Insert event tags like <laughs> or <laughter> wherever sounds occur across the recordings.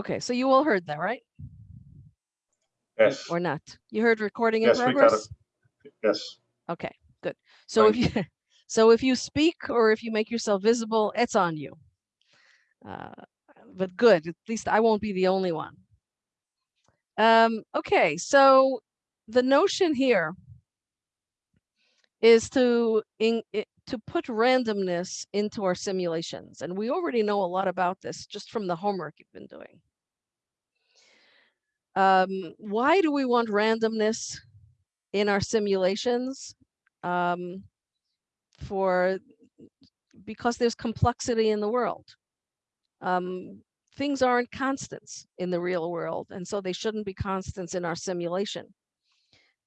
Okay, so you all heard that, right? Yes, Or not? You heard recording in yes, we got it. Yes, Okay, good. So if you, <laughs> so if you speak or if you make yourself visible, it's on you. Uh, But good, at least I won't be the only one. Um, okay, so the notion here is to in, to put randomness into our simulations. And we already know a lot about this just from the homework you've been doing. Um, why do we want randomness in our simulations? Um, for because there's complexity in the world. Um, things aren't constants in the real world, and so they shouldn't be constants in our simulation.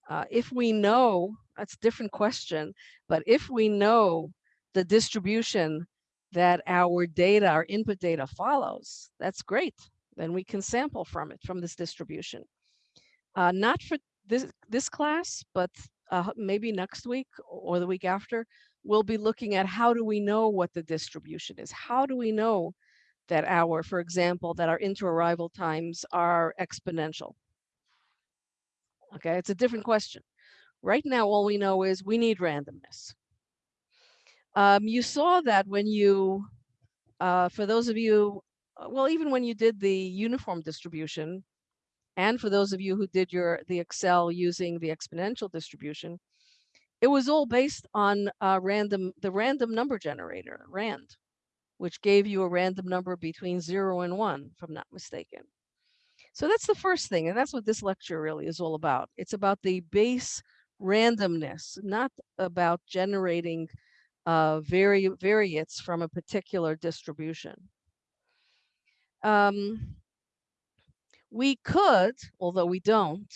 Uh, if we know, that's a different question, but if we know the distribution that our data, our input data follows, that's great. Then we can sample from it, from this distribution. Uh, not for this, this class, but uh, maybe next week or the week after, we'll be looking at how do we know what the distribution is? How do we know that our, for example, that our inter-arrival times are exponential? Okay, it's a different question. Right now, all we know is we need randomness. Um, you saw that when you, uh, for those of you, well, even when you did the uniform distribution, and for those of you who did your the Excel using the exponential distribution, it was all based on uh, random the random number generator, RAND, which gave you a random number between zero and one, if I'm not mistaken. So that's the first thing, and that's what this lecture really is all about. It's about the base randomness, not about generating uh, vari variates from a particular distribution. Um, we could, although we don't,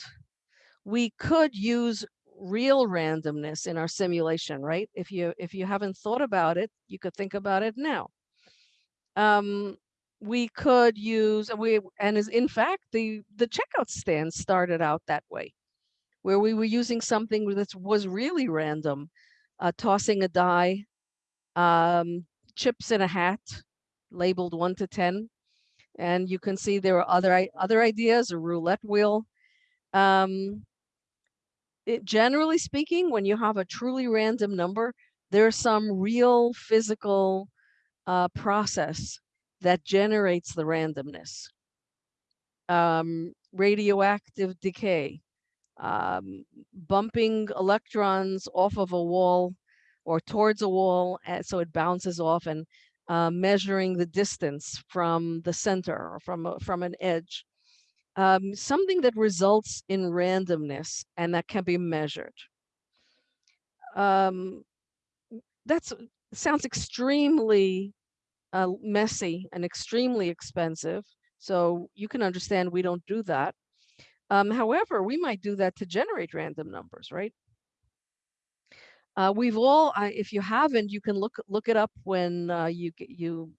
we could use real randomness in our simulation, right? If you if you haven't thought about it, you could think about it now. Um, we could use we and is in fact the the checkout stand started out that way, where we were using something that was really random, uh, tossing a die, um, chips in a hat, labeled one to ten, and you can see there are other other ideas, a roulette wheel. Um, it, generally speaking, when you have a truly random number, there's some real physical uh, process that generates the randomness. Um, radioactive decay, um, bumping electrons off of a wall or towards a wall, and so it bounces off and uh, measuring the distance from the center or from, a, from an edge. Um, something that results in randomness and that can be measured. Um, that's sounds extremely uh, messy and extremely expensive. So you can understand we don't do that. Um, however, we might do that to generate random numbers, right? Uh, we've all, uh, if you haven't, you can look look it up when uh, you you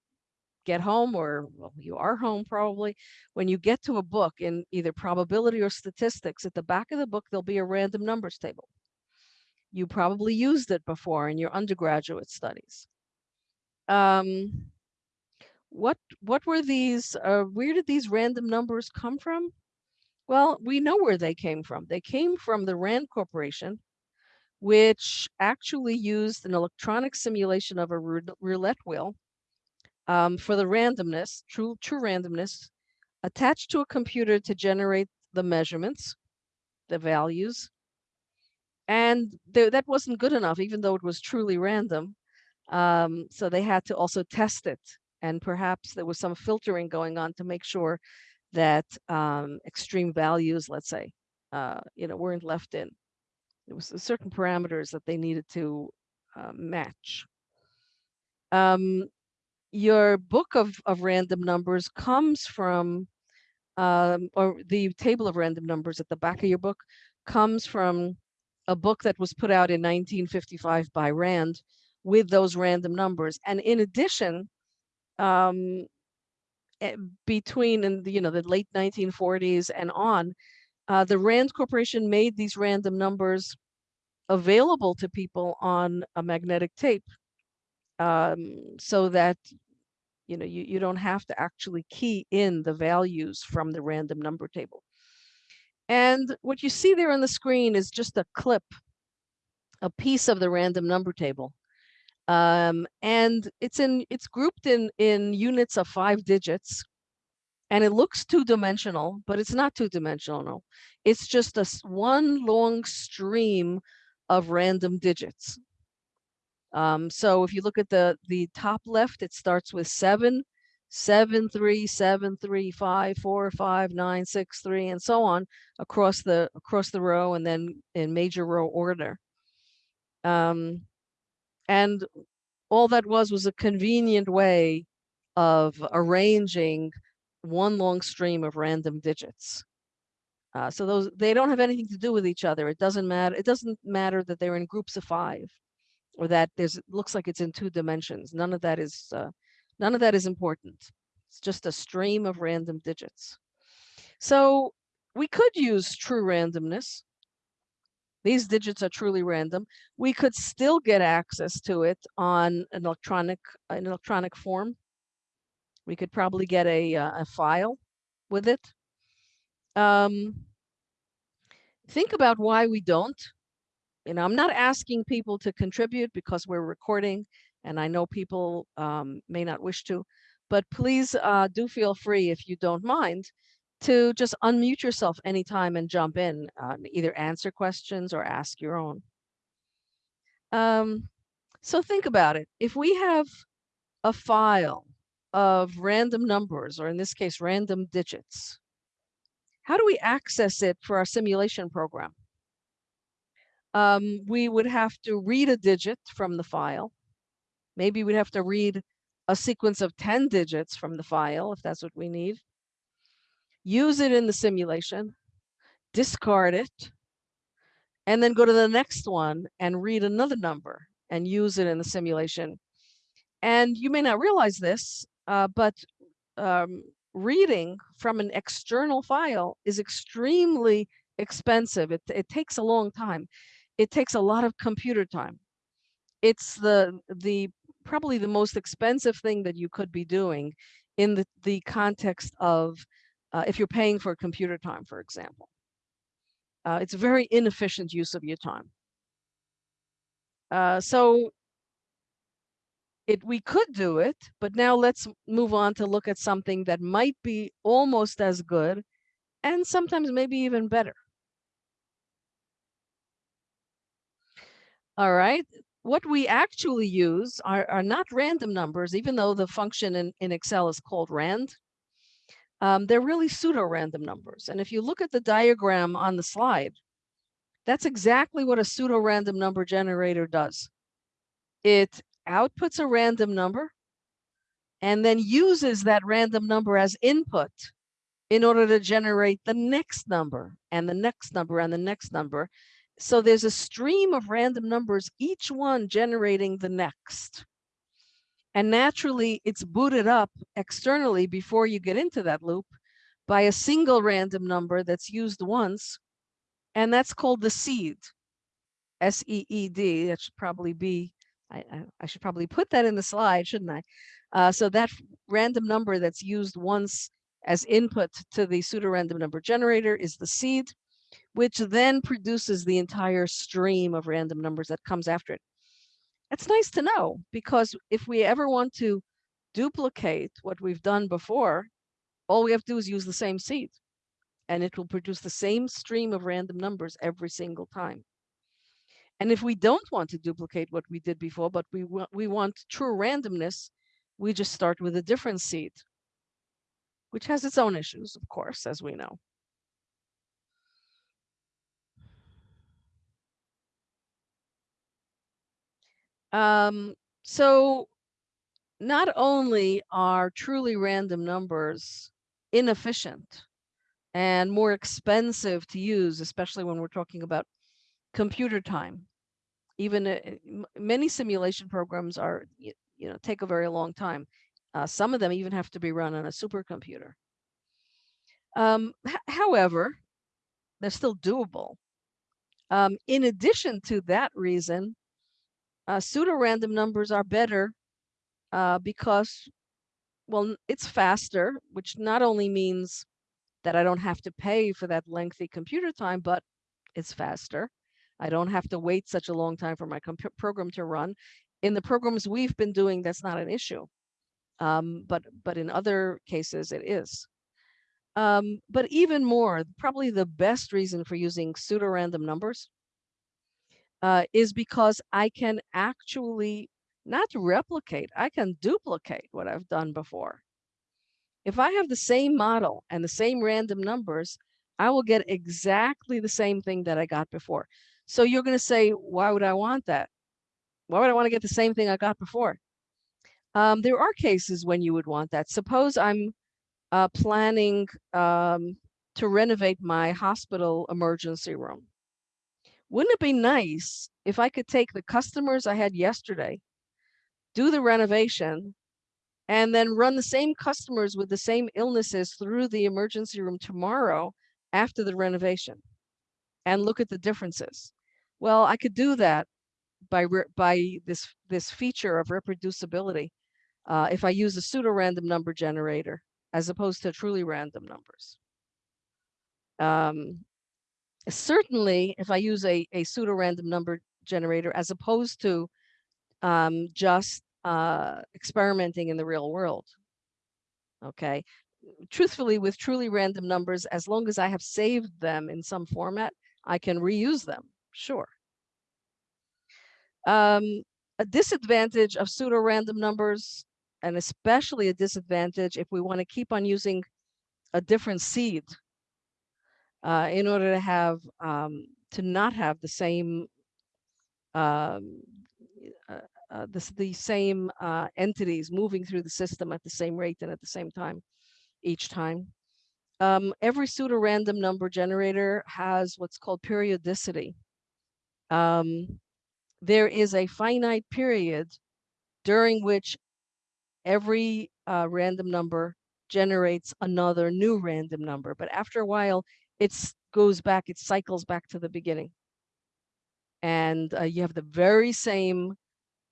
get home or well, you are home probably. When you get to a book in either probability or statistics, at the back of the book there'll be a random numbers table. You probably used it before in your undergraduate studies. Um, what what were these? Uh, where did these random numbers come from? Well, we know where they came from. They came from the Rand Corporation, which actually used an electronic simulation of a roulette wheel um, for the randomness, true, true randomness, attached to a computer to generate the measurements, the values. And th that wasn't good enough, even though it was truly random. Um, so they had to also test it. And perhaps there was some filtering going on to make sure that um, extreme values, let's say, uh, you know, weren't left in. There was certain parameters that they needed to uh, match. Um, your book of, of random numbers comes from, um, or the table of random numbers at the back of your book comes from a book that was put out in 1955 by Rand with those random numbers. And in addition, um, eh, between in the, you know the late 1940s and on, uh, the Rand Corporation made these random numbers available to people on a magnetic tape um, so that you know, you, you don't have to actually key in the values from the random number table. And what you see there on the screen is just a clip, a piece of the random number table. Um, and it's in it's grouped in in units of five digits and it looks two-dimensional, but it's not two-dimensional. It's just a one long stream of random digits. Um, so if you look at the the top left, it starts with seven, seven, three, seven, three, five, four, five, nine, six, three, and so on across the across the row, and then in major row order. Um, and all that was was a convenient way of arranging one long stream of random digits. Uh, so those they don't have anything to do with each other. It doesn't matter. It doesn't matter that they're in groups of five, or that there's looks like it's in two dimensions. None of that is uh, none of that is important. It's just a stream of random digits. So we could use true randomness. These digits are truly random. We could still get access to it on an electronic an electronic form we could probably get a, uh, a file with it. Um, think about why we don't. You know, I'm not asking people to contribute because we're recording and I know people um, may not wish to, but please uh, do feel free if you don't mind to just unmute yourself anytime and jump in, uh, either answer questions or ask your own. Um, so think about it. If we have a file of random numbers, or in this case, random digits. How do we access it for our simulation program? Um, we would have to read a digit from the file. Maybe we'd have to read a sequence of 10 digits from the file, if that's what we need. Use it in the simulation, discard it, and then go to the next one and read another number and use it in the simulation. And you may not realize this, uh, but um, reading from an external file is extremely expensive. It, it takes a long time. It takes a lot of computer time. It's the the probably the most expensive thing that you could be doing in the, the context of uh, if you're paying for computer time, for example. Uh, it's a very inefficient use of your time. Uh, so it we could do it, but now let's move on to look at something that might be almost as good and sometimes maybe even better. All right, what we actually use are, are not random numbers, even though the function in, in Excel is called rand. Um, they're really pseudo-random numbers. And if you look at the diagram on the slide, that's exactly what a pseudo-random number generator does. It outputs a random number and then uses that random number as input in order to generate the next number and the next number and the next number. So there's a stream of random numbers, each one generating the next. And naturally, it's booted up externally before you get into that loop by a single random number that's used once. And that's called the seed, S-E-E-D. That should probably be I, I, I, should probably put that in the slide, shouldn't I? Uh, so that random number that's used once as input to the pseudorandom number generator is the seed, which then produces the entire stream of random numbers that comes after it. That's nice to know because if we ever want to duplicate what we've done before, all we have to do is use the same seed and it will produce the same stream of random numbers every single time. And if we don't want to duplicate what we did before, but we, we want true randomness, we just start with a different seed, which has its own issues, of course, as we know. Um, so not only are truly random numbers inefficient and more expensive to use, especially when we're talking about computer time. Even uh, many simulation programs are, you, you know, take a very long time. Uh, some of them even have to be run on a supercomputer. Um, however, they're still doable. Um, in addition to that reason, uh, pseudo-random numbers are better uh, because well, it's faster, which not only means that I don't have to pay for that lengthy computer time, but it's faster. I don't have to wait such a long time for my program to run. In the programs we've been doing, that's not an issue. Um, but but in other cases, it is. Um, but even more, probably the best reason for using pseudo-random numbers uh, is because I can actually not replicate, I can duplicate what I've done before. If I have the same model and the same random numbers, I will get exactly the same thing that I got before. So you're going to say, why would I want that? Why would I want to get the same thing I got before? Um, there are cases when you would want that. Suppose I'm uh, planning um, to renovate my hospital emergency room. Wouldn't it be nice if I could take the customers I had yesterday, do the renovation, and then run the same customers with the same illnesses through the emergency room tomorrow after the renovation and look at the differences. Well, I could do that by by this this feature of reproducibility uh, if I use a pseudo random number generator as opposed to truly random numbers. Um, certainly, if I use a, a pseudo random number generator as opposed to um, just uh, experimenting in the real world. Okay. Truthfully, with truly random numbers, as long as I have saved them in some format, I can reuse them. Sure. Um, a disadvantage of pseudo random numbers, and especially a disadvantage if we want to keep on using a different seed uh, in order to have um, to not have the same um, uh, uh, the, the same uh, entities moving through the system at the same rate and at the same time each time. Um, every pseudo-random number generator has what's called periodicity. Um, there is a finite period during which every uh, random number generates another new random number. But after a while, it goes back, it cycles back to the beginning. And uh, you have the very same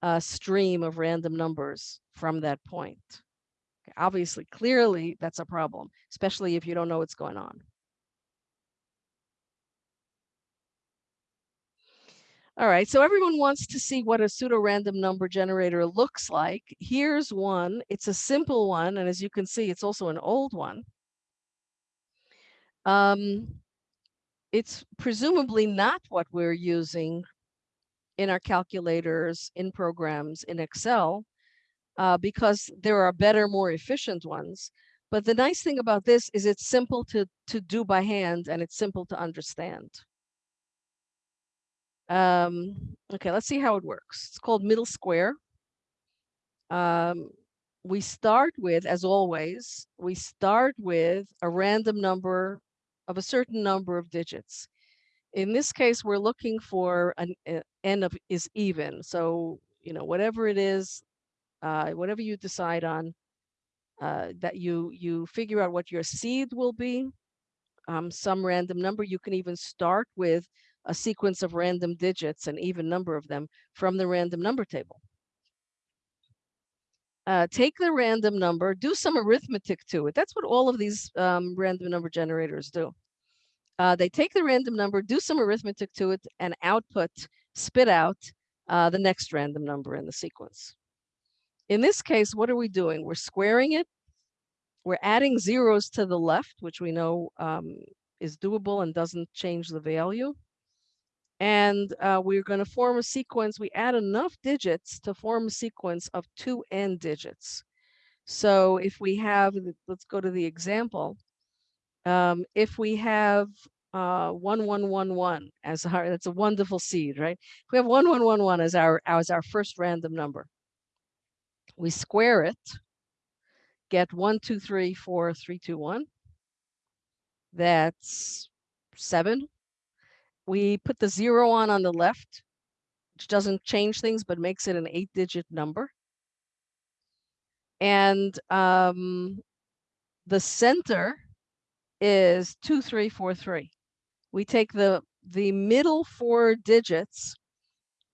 uh, stream of random numbers from that point. Obviously, clearly, that's a problem, especially if you don't know what's going on. All right, so everyone wants to see what a pseudo-random number generator looks like. Here's one. It's a simple one, and as you can see, it's also an old one. Um, it's presumably not what we're using in our calculators, in programs, in Excel, uh, because there are better, more efficient ones. But the nice thing about this is it's simple to, to do by hand and it's simple to understand. Um, okay, let's see how it works. It's called middle square. Um, we start with, as always, we start with a random number of a certain number of digits. In this case, we're looking for an uh, n of is even. So, you know, whatever it is, uh, whatever you decide on, uh, that you you figure out what your seed will be, um, some random number. You can even start with a sequence of random digits, an even number of them, from the random number table. Uh, take the random number, do some arithmetic to it. That's what all of these um, random number generators do. Uh, they take the random number, do some arithmetic to it, and output, spit out uh, the next random number in the sequence. In this case, what are we doing? We're squaring it. We're adding zeros to the left, which we know um, is doable and doesn't change the value. And uh, we're going to form a sequence. We add enough digits to form a sequence of two n digits. So if we have, let's go to the example. Um, if we have uh, 1111 as our, that's a wonderful seed, right? If we have 1111 as our, as our first random number, we square it, get one, two, three, four, three, two, one. That's seven. We put the zero on on the left, which doesn't change things, but makes it an eight digit number. And um, the center is two, three, four, three. We take the, the middle four digits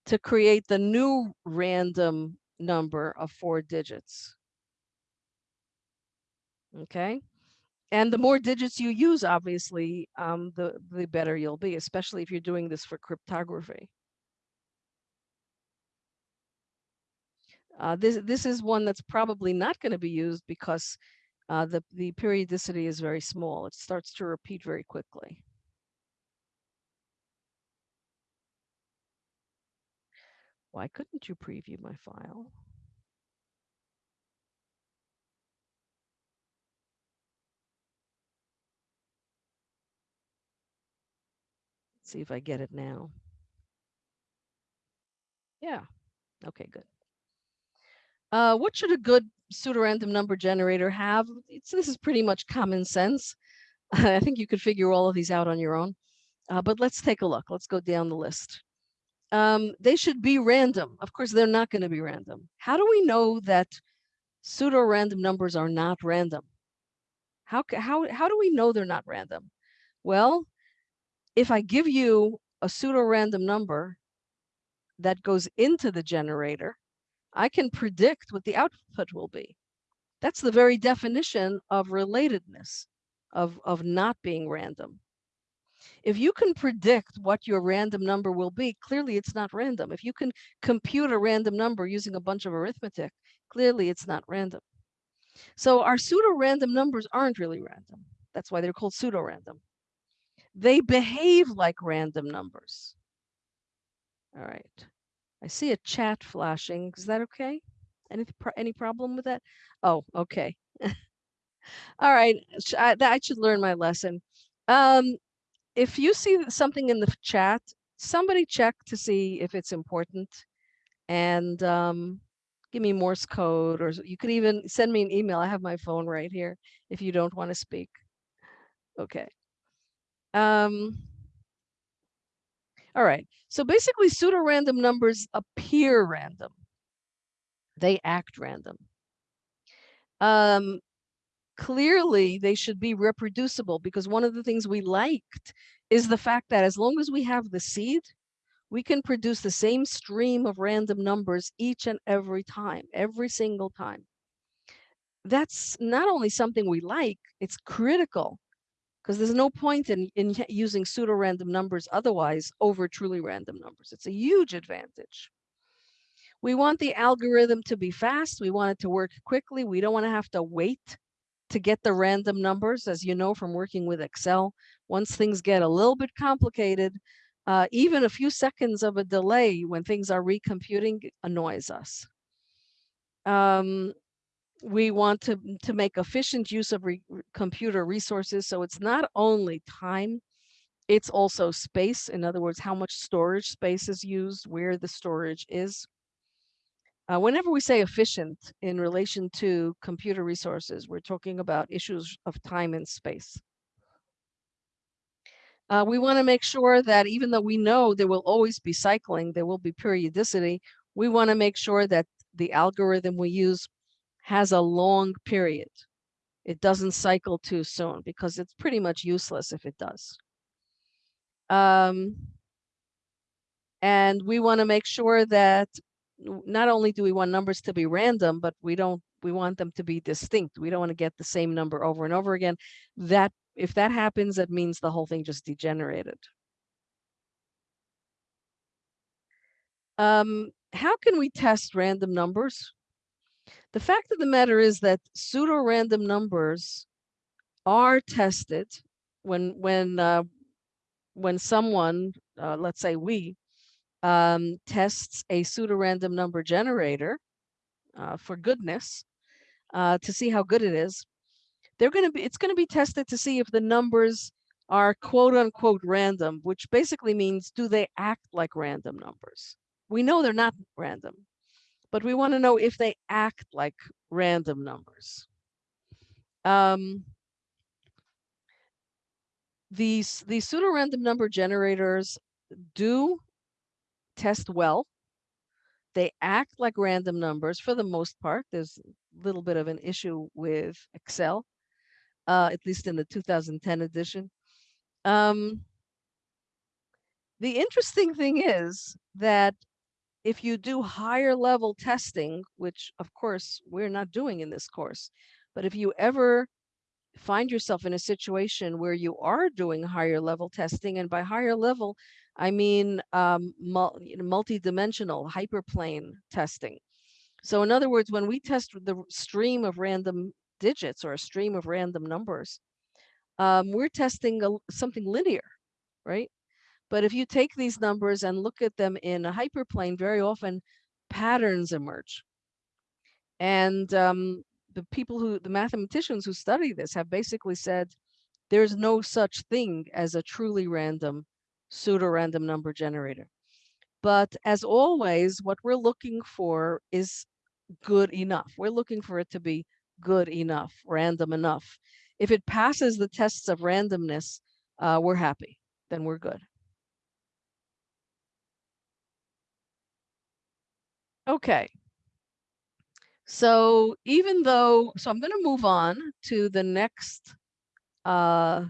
to create the new random number of four digits. Okay. And the more digits you use, obviously, um, the, the better you'll be, especially if you're doing this for cryptography. Uh, this, this is one that's probably not going to be used because uh, the, the periodicity is very small. It starts to repeat very quickly. Why couldn't you preview my file? See if I get it now. Yeah. Okay, good. Uh, what should a good pseudorandom number generator have? It's, this is pretty much common sense. <laughs> I think you could figure all of these out on your own. Uh, but let's take a look. Let's go down the list. Um, they should be random. Of course, they're not going to be random. How do we know that pseudo-random numbers are not random? How, how, how do we know they're not random? Well, if I give you a pseudo-random number that goes into the generator, I can predict what the output will be. That's the very definition of relatedness, of, of not being random. If you can predict what your random number will be, clearly it's not random. If you can compute a random number using a bunch of arithmetic, clearly it's not random. So our pseudo-random numbers aren't really random. That's why they're called pseudo-random. They behave like random numbers. All right. I see a chat flashing. Is that okay? Any any problem with that? Oh, okay. <laughs> All right. I, I should learn my lesson. Um, if you see something in the chat, somebody check to see if it's important and um, give me Morse code or you could even send me an email. I have my phone right here if you don't want to speak. Okay. Um, all right. So basically pseudo-random numbers appear random. They act random. Um, clearly they should be reproducible because one of the things we liked is the fact that as long as we have the seed, we can produce the same stream of random numbers each and every time, every single time. That's not only something we like, it's critical because there's no point in, in using pseudo-random numbers otherwise over truly random numbers. It's a huge advantage. We want the algorithm to be fast. We want it to work quickly. We don't want to have to wait to get the random numbers, as you know from working with Excel. Once things get a little bit complicated, uh, even a few seconds of a delay when things are recomputing annoys us. Um, we want to, to make efficient use of re computer resources. So it's not only time, it's also space. In other words, how much storage space is used, where the storage is. Uh, whenever we say efficient in relation to computer resources, we're talking about issues of time and space. Uh, we want to make sure that even though we know there will always be cycling, there will be periodicity, we want to make sure that the algorithm we use has a long period. It doesn't cycle too soon because it's pretty much useless if it does. Um, and we want to make sure that not only do we want numbers to be random, but we don't we want them to be distinct. We don't want to get the same number over and over again. That if that happens, that means the whole thing just degenerated. Um, how can we test random numbers? The fact of the matter is that pseudo-random numbers are tested when when uh, when someone, uh, let's say we, um, tests a pseudo-random number generator uh, for goodness uh, to see how good it is. They're going to be it's going to be tested to see if the numbers are quote unquote random, which basically means do they act like random numbers? We know they're not random but we want to know if they act like random numbers. Um, these, these pseudo-random number generators do test well. They act like random numbers for the most part. There's a little bit of an issue with Excel, uh, at least in the 2010 edition. Um, the interesting thing is that if you do higher level testing, which of course we're not doing in this course, but if you ever find yourself in a situation where you are doing higher level testing, and by higher level, I mean um, multi-dimensional hyperplane testing. So in other words, when we test the stream of random digits or a stream of random numbers, um, we're testing a, something linear, right? But if you take these numbers and look at them in a hyperplane, very often patterns emerge. And um, the people who, the mathematicians who study this have basically said, there's no such thing as a truly random pseudo-random number generator. But as always, what we're looking for is good enough. We're looking for it to be good enough, random enough. If it passes the tests of randomness, uh, we're happy, then we're good. Okay. So even though, so I'm going to move on to the next uh,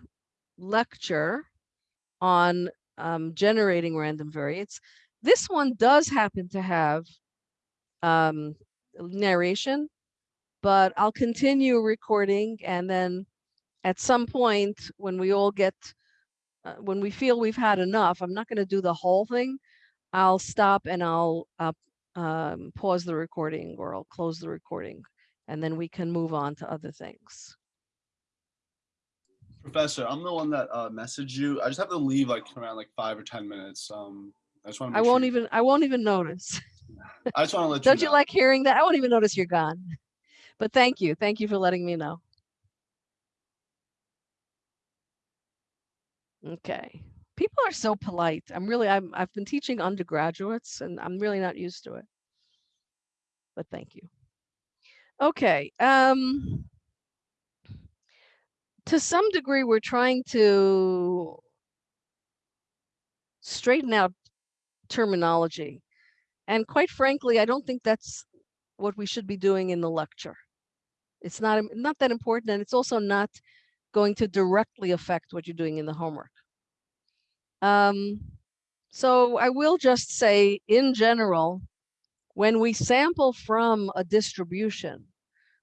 lecture on um, generating random variates. This one does happen to have um, narration, but I'll continue recording and then at some point when we all get, uh, when we feel we've had enough, I'm not going to do the whole thing. I'll stop and I'll uh, um, pause the recording or I'll close the recording and then we can move on to other things. Professor, I'm the one that uh, messaged you. I just have to leave like around like five or 10 minutes. Um, I just want to I won't even, I won't even notice. <laughs> I just want to let Don't you you know. like hearing that? I won't even notice you're gone. But thank you. Thank you for letting me know. Okay. People are so polite. I'm really, I'm, I've been teaching undergraduates and I'm really not used to it. But thank you. Okay. Um, to some degree, we're trying to straighten out terminology. And quite frankly, I don't think that's what we should be doing in the lecture. It's not, not that important, and it's also not going to directly affect what you're doing in the homework. Um, so I will just say, in general, when we sample from a distribution,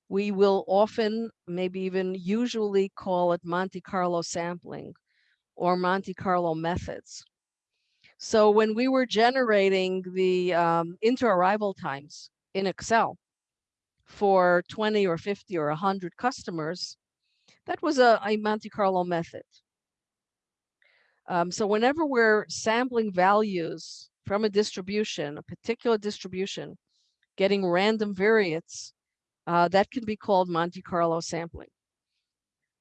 we will often, maybe even usually call it Monte Carlo sampling or Monte Carlo methods. So when we were generating the um, inter-arrival times in Excel for 20 or 50 or 100 customers, that was a, a Monte Carlo method. Um, so whenever we're sampling values from a distribution, a particular distribution, getting random variates, uh, that can be called Monte Carlo sampling.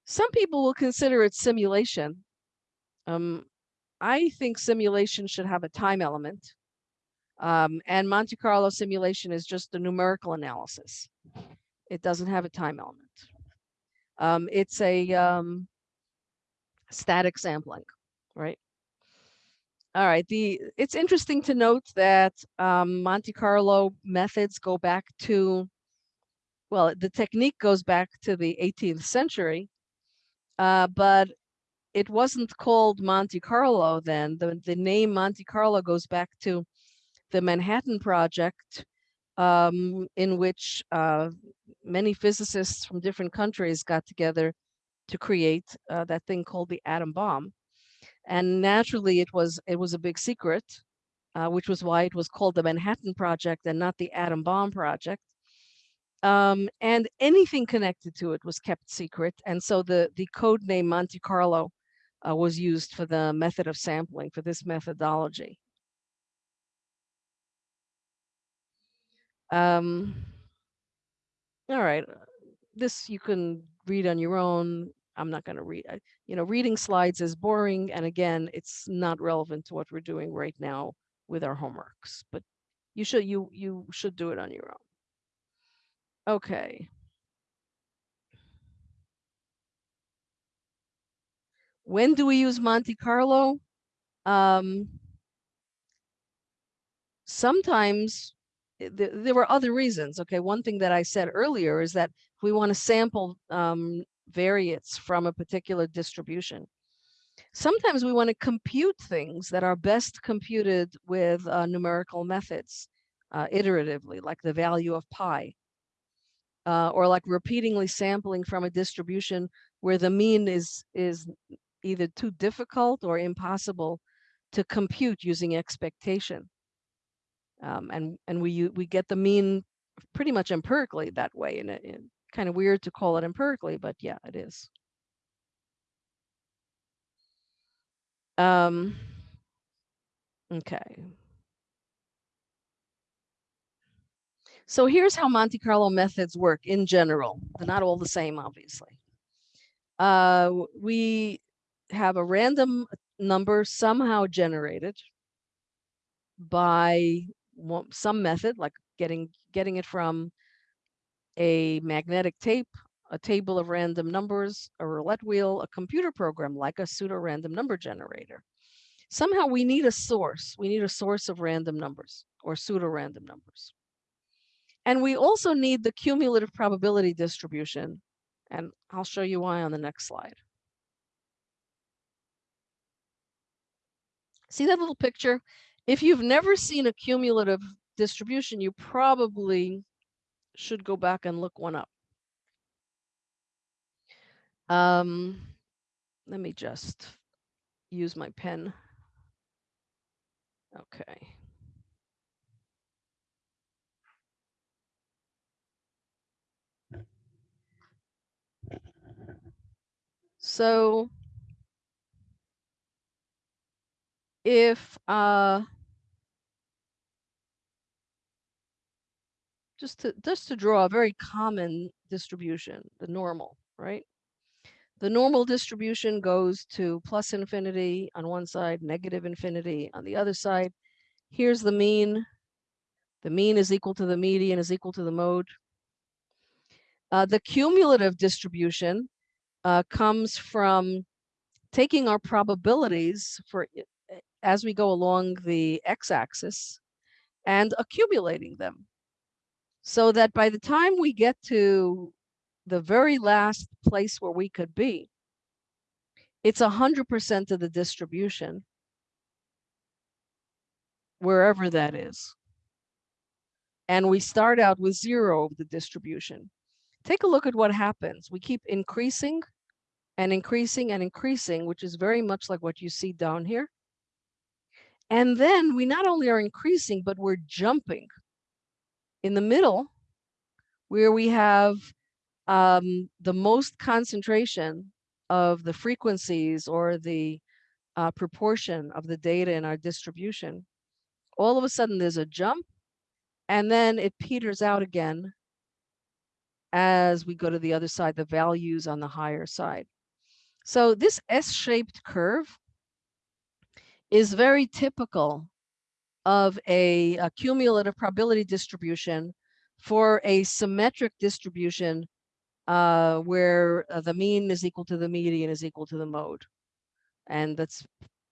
Some people will consider it simulation. Um, I think simulation should have a time element. Um, and Monte Carlo simulation is just a numerical analysis. It doesn't have a time element. Um, it's a um, static sampling, right? All right, the it's interesting to note that um, Monte Carlo methods go back to, well, the technique goes back to the 18th century, uh, but it wasn't called Monte Carlo then. The, the name Monte Carlo goes back to the Manhattan Project, um, in which uh, many physicists from different countries got together to create uh, that thing called the atom bomb. And naturally, it was it was a big secret, uh, which was why it was called the Manhattan Project and not the atom bomb project. Um, and anything connected to it was kept secret. And so the the code name Monte Carlo uh, was used for the method of sampling for this methodology. Um, all right, this you can read on your own. I'm not going to read, you know, reading slides is boring. And again, it's not relevant to what we're doing right now with our homeworks, but you should, you, you should do it on your own. Okay. When do we use Monte Carlo? Um, sometimes th there were other reasons. Okay, one thing that I said earlier is that we want to sample um, variates from a particular distribution, sometimes we want to compute things that are best computed with uh, numerical methods uh, iteratively, like the value of pi. uh, or like repeatedly sampling from a distribution where the mean is is either too difficult or impossible to compute using expectation. Um, and and we we get the mean pretty much empirically that way, and it, it kind of weird to call it empirically, but yeah, it is. Um, okay. So here's how Monte Carlo methods work in general. They're not all the same, obviously. Uh, we have a random number somehow generated by some method, like getting getting it from a magnetic tape, a table of random numbers, a roulette wheel, a computer program like a pseudo-random number generator. Somehow we need a source. We need a source of random numbers or pseudo-random numbers. And we also need the cumulative probability distribution. And I'll show you why on the next slide. See that little picture? If you've never seen a cumulative distribution, you probably should go back and look one up. Um, let me just use my pen. Okay. So if uh just to just to draw a very common distribution, the normal, right? The normal distribution goes to plus infinity on one side, negative infinity on the other side. Here's the mean. The mean is equal to the median is equal to the mode. Uh, the cumulative distribution uh, comes from taking our probabilities for as we go along the x-axis and accumulating them so that by the time we get to the very last place where we could be, it's hundred percent of the distribution, wherever that is. And we start out with zero of the distribution. Take a look at what happens. We keep increasing and increasing and increasing, which is very much like what you see down here. And then we not only are increasing, but we're jumping. In the middle, where we have um, the most concentration of the frequencies or the uh, proportion of the data in our distribution, all of a sudden there's a jump and then it peters out again as we go to the other side, the values on the higher side. So this S-shaped curve is very typical of a, a cumulative probability distribution for a symmetric distribution uh, where uh, the mean is equal to the median is equal to the mode. And that's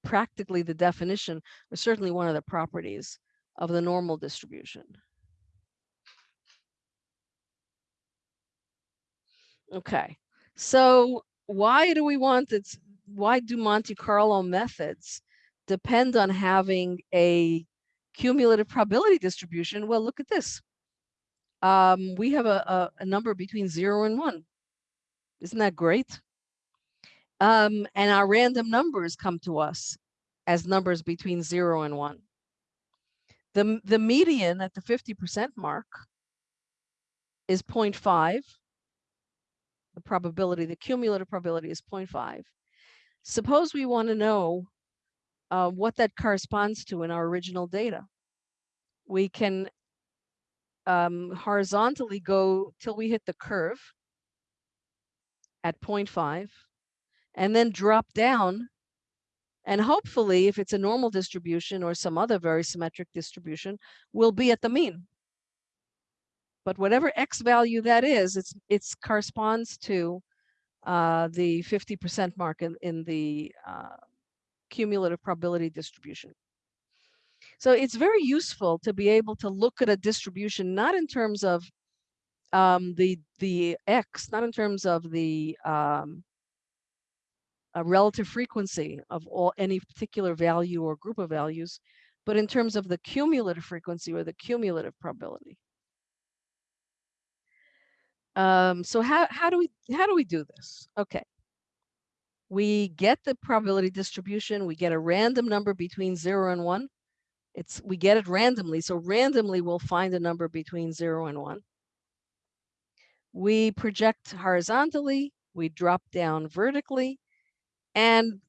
practically the definition, or certainly one of the properties of the normal distribution. Okay, so why do we want it? Why do Monte Carlo methods depend on having a cumulative probability distribution? Well, look at this. Um, we have a, a, a number between zero and one. Isn't that great? Um, and our random numbers come to us as numbers between zero and one. The, the median at the 50% mark is 0.5 the probability, the cumulative probability is 0.5. Suppose we want to know uh, what that corresponds to in our original data. We can um, horizontally go till we hit the curve at 0.5 and then drop down. And hopefully, if it's a normal distribution or some other very symmetric distribution, we'll be at the mean. But whatever x value that is, it's it's corresponds to uh, the 50% mark in, in the uh, cumulative probability distribution. So it's very useful to be able to look at a distribution, not in terms of um, the the x, not in terms of the um, relative frequency of all any particular value or group of values, but in terms of the cumulative frequency or the cumulative probability. Um, so how, how do we, how do we do this? Okay. We get the probability distribution, we get a random number between zero and one. It's, we get it randomly, so randomly we'll find a number between zero and one. We project horizontally, we drop down vertically, and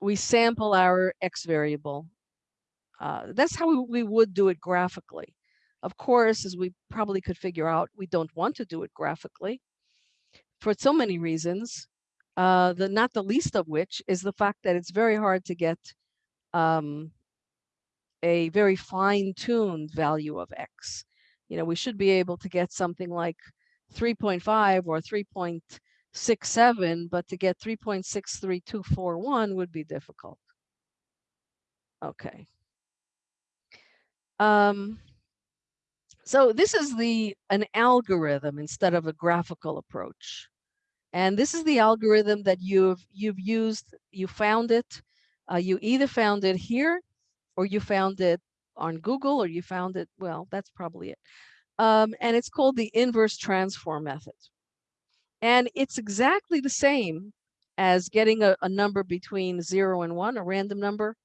we sample our x variable. Uh, that's how we, we would do it graphically. Of course, as we probably could figure out, we don't want to do it graphically for so many reasons. Uh, the not the least of which is the fact that it's very hard to get um, a very fine-tuned value of x. You know, we should be able to get something like 3.5 or 3.67, but to get 3.63241 would be difficult. Okay. Um, so this is the an algorithm instead of a graphical approach. And this is the algorithm that you've you've used, you found it, uh, you either found it here or you found it on Google or you found it, well, that's probably it. Um, and it's called the inverse transform method. And it's exactly the same as getting a, a number between zero and one, a random number,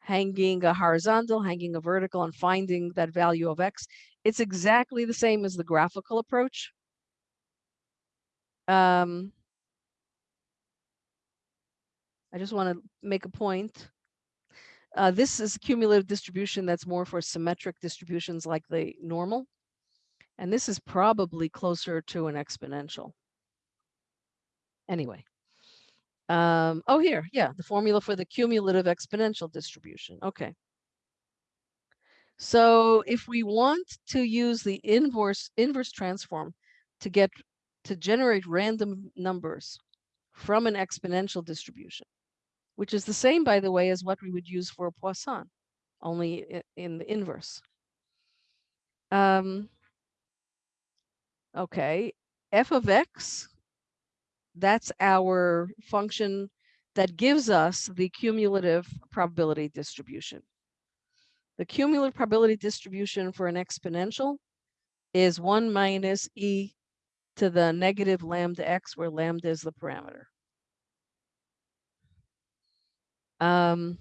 hanging a horizontal, hanging a vertical, and finding that value of x. It's exactly the same as the graphical approach. Um, I just want to make a point. Uh, this is a cumulative distribution that's more for symmetric distributions like the normal. And this is probably closer to an exponential. Anyway. Um, oh, here, yeah, the formula for the cumulative exponential distribution. Okay. So if we want to use the inverse inverse transform to get to generate random numbers from an exponential distribution, which is the same, by the way, as what we would use for Poisson, only in the inverse. Um, okay, f of x that's our function that gives us the cumulative probability distribution. The cumulative probability distribution for an exponential is 1 minus e to the negative lambda x, where lambda is the parameter. Um,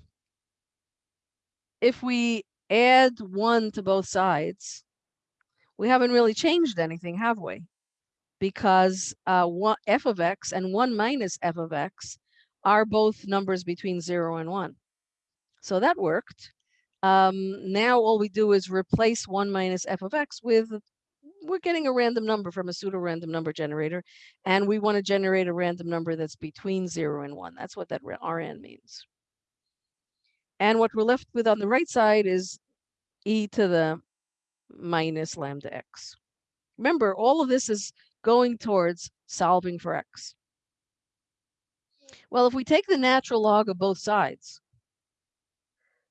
if we add 1 to both sides, we haven't really changed anything, have we? because uh, one, f of x and 1 minus f of x are both numbers between 0 and 1. So that worked. Um, now all we do is replace 1 minus f of x with, we're getting a random number from a pseudo-random number generator, and we want to generate a random number that's between 0 and 1. That's what that Rn means. And what we're left with on the right side is e to the minus lambda x. Remember, all of this is going towards solving for x. Well, if we take the natural log of both sides,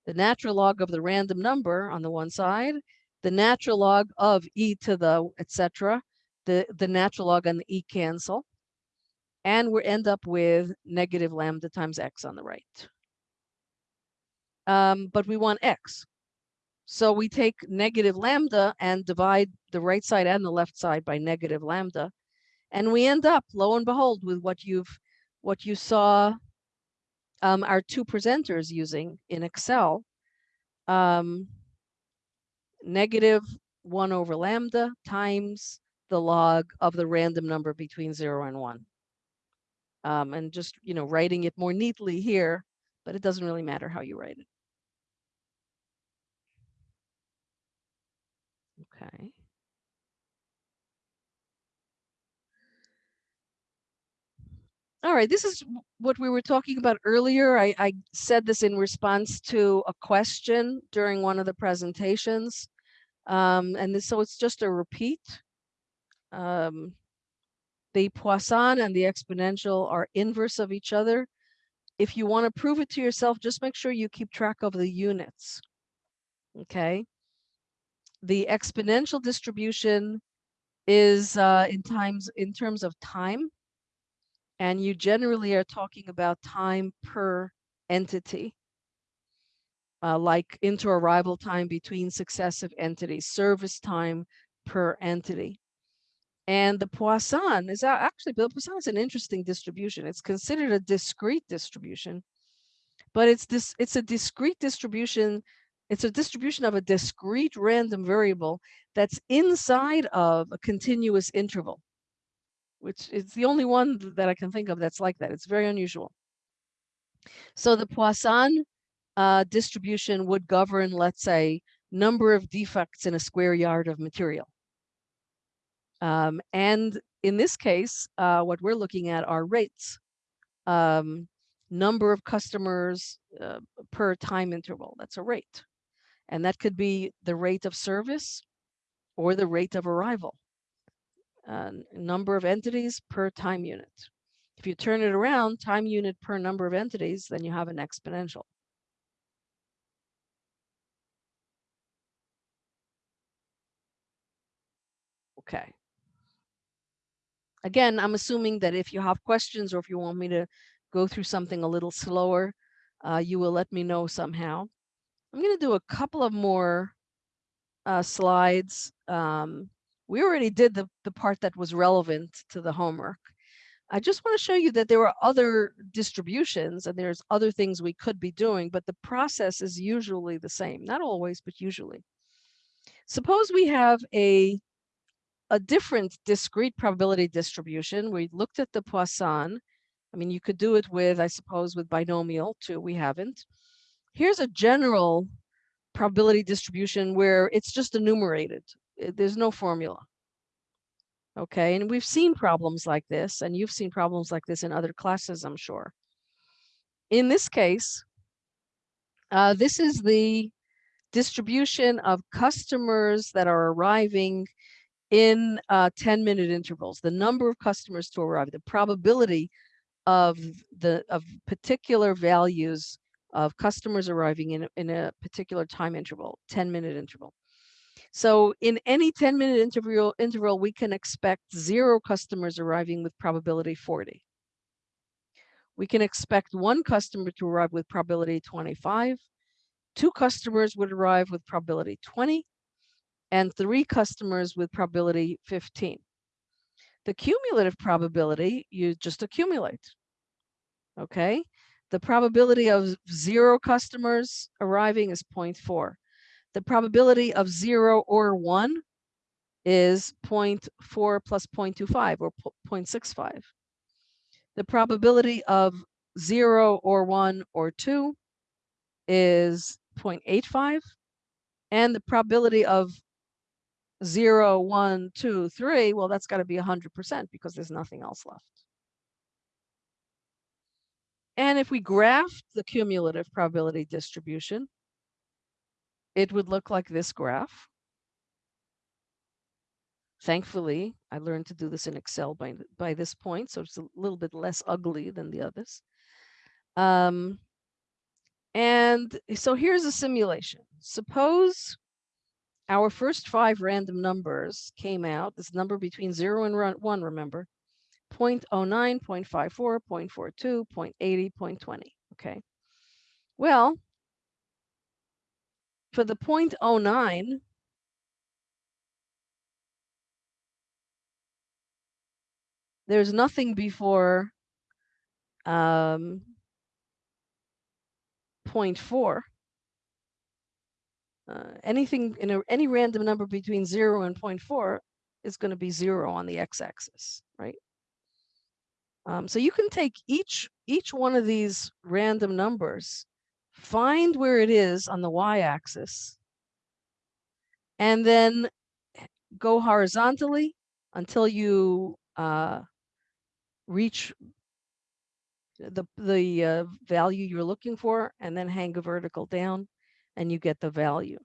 the natural log of the random number on the one side, the natural log of e to the etc., the, the natural log and the e cancel, and we end up with negative lambda times x on the right. Um, but we want x. So we take negative lambda and divide the right side and the left side by negative lambda. And we end up, lo and behold, with what you've what you saw um, our two presenters using in Excel. Um, negative 1 over lambda times the log of the random number between 0 and 1. Um, and just, you know, writing it more neatly here, but it doesn't really matter how you write it. Okay. All right, this is what we were talking about earlier. I, I said this in response to a question during one of the presentations. Um, and this, so it's just a repeat. Um, the Poisson and the exponential are inverse of each other. If you want to prove it to yourself, just make sure you keep track of the units. Okay the exponential distribution is uh, in times in terms of time. And you generally are talking about time per entity, uh, like inter-arrival time between successive entities, service time per entity. And the Poisson is actually, the Poisson is an interesting distribution. It's considered a discrete distribution, but it's this, it's a discrete distribution. It's a distribution of a discrete random variable that's inside of a continuous interval, which is the only one that I can think of that's like that. It's very unusual. So the Poisson uh, distribution would govern, let's say, number of defects in a square yard of material. Um, and in this case, uh, what we're looking at are rates, um, number of customers uh, per time interval. That's a rate. And that could be the rate of service or the rate of arrival. Uh, number of entities per time unit. If you turn it around, time unit per number of entities, then you have an exponential. Okay. Again, I'm assuming that if you have questions or if you want me to go through something a little slower, uh, you will let me know somehow. I'm going to do a couple of more uh, slides. Um, we already did the, the part that was relevant to the homework. I just want to show you that there are other distributions and there's other things we could be doing, but the process is usually the same. Not always, but usually. Suppose we have a a different discrete probability distribution. We looked at the Poisson. I mean, you could do it with, I suppose, with binomial too. We haven't. Here's a general probability distribution where it's just enumerated. There's no formula. Okay, and we've seen problems like this, and you've seen problems like this in other classes, I'm sure. In this case, uh, this is the distribution of customers that are arriving in uh, 10 minute intervals, the number of customers to arrive, the probability of the of particular values of customers arriving in, in a particular time interval, 10 minute interval. So in any 10 minute interval, interval, we can expect zero customers arriving with probability 40. We can expect one customer to arrive with probability 25. Two customers would arrive with probability 20 and three customers with probability 15. The cumulative probability, you just accumulate. Okay. The probability of zero customers arriving is 0.4. The probability of zero or one is 0.4 plus 0.25 or 0.65. The probability of zero or one or two is 0.85. And the probability of zero, one, two, three, well, that's got to be 100% because there's nothing else left. And if we graph the cumulative probability distribution, it would look like this graph. Thankfully, I learned to do this in Excel by, by this point, so it's a little bit less ugly than the others. Um, and so here's a simulation. Suppose our first five random numbers came out, this number between 0 and 1, remember, 0 0.09, 0.54, 0.42, 0.80, 0.20, okay? Well, for the 0.09, there's nothing before um, 0.4 uh, anything in a, any random number between 0 and 0.4 is going to be 0 on the x-axis, right? Um, so you can take each each one of these random numbers, find where it is on the y-axis, and then go horizontally until you uh, reach the the uh, value you're looking for, and then hang a vertical down and you get the value.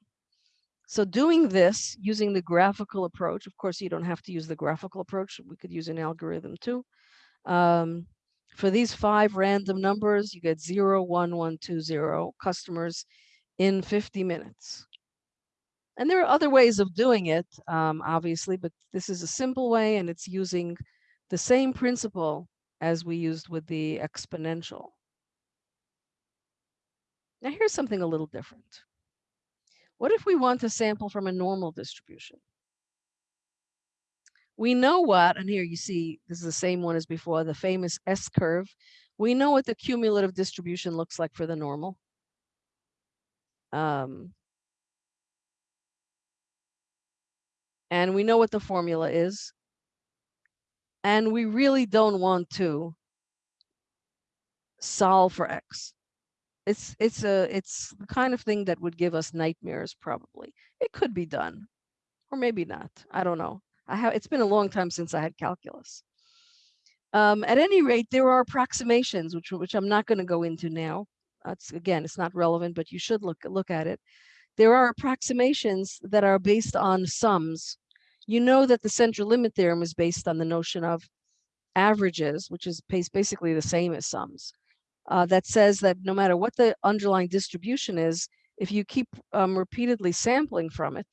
So doing this using the graphical approach, of course, you don't have to use the graphical approach. We could use an algorithm too. Um, for these five random numbers, you get zero, one, one, two, zero customers in 50 minutes. And there are other ways of doing it, um, obviously, but this is a simple way and it's using the same principle as we used with the exponential. Now here's something a little different. What if we want to sample from a normal distribution? We know what, and here you see, this is the same one as before, the famous S curve. We know what the cumulative distribution looks like for the normal. Um, and we know what the formula is. And we really don't want to solve for x. It's it's a it's the kind of thing that would give us nightmares probably. It could be done or maybe not. I don't know. I have it's been a long time since I had calculus. Um, at any rate, there are approximations which which I'm not going to go into now. Again, it's not relevant, but you should look look at it. There are approximations that are based on sums. You know that the central limit theorem is based on the notion of averages, which is bas- basically the same as sums. Uh, that says that no matter what the underlying distribution is, if you keep um, repeatedly sampling from it,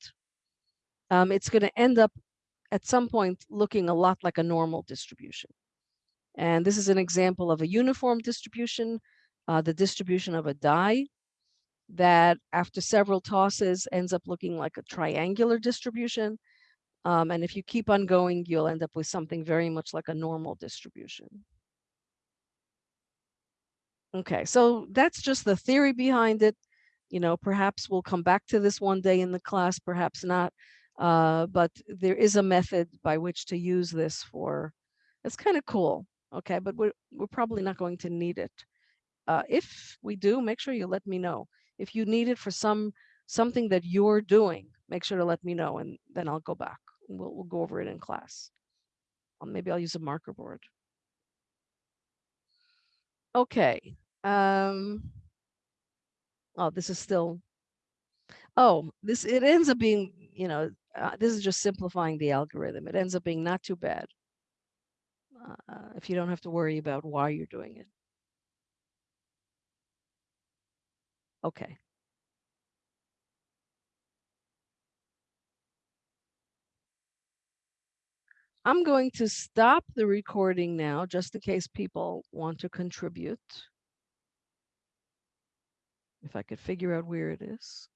um, it's going to end up at some point looking a lot like a normal distribution. And this is an example of a uniform distribution, uh, the distribution of a die that after several tosses ends up looking like a triangular distribution. Um, and if you keep on going, you'll end up with something very much like a normal distribution. Okay, so that's just the theory behind it. You know, perhaps we'll come back to this one day in the class, perhaps not. Uh, but there is a method by which to use this for, it's kind of cool. Okay, but we're, we're probably not going to need it. Uh, if we do, make sure you let me know. If you need it for some something that you're doing, make sure to let me know and then I'll go back. We'll, we'll go over it in class. Or maybe I'll use a marker board. Okay. Um, oh, this is still, oh, this, it ends up being, you know, uh, this is just simplifying the algorithm. It ends up being not too bad. Uh, if you don't have to worry about why you're doing it. Okay. I'm going to stop the recording now, just in case people want to contribute. If I could figure out where it is.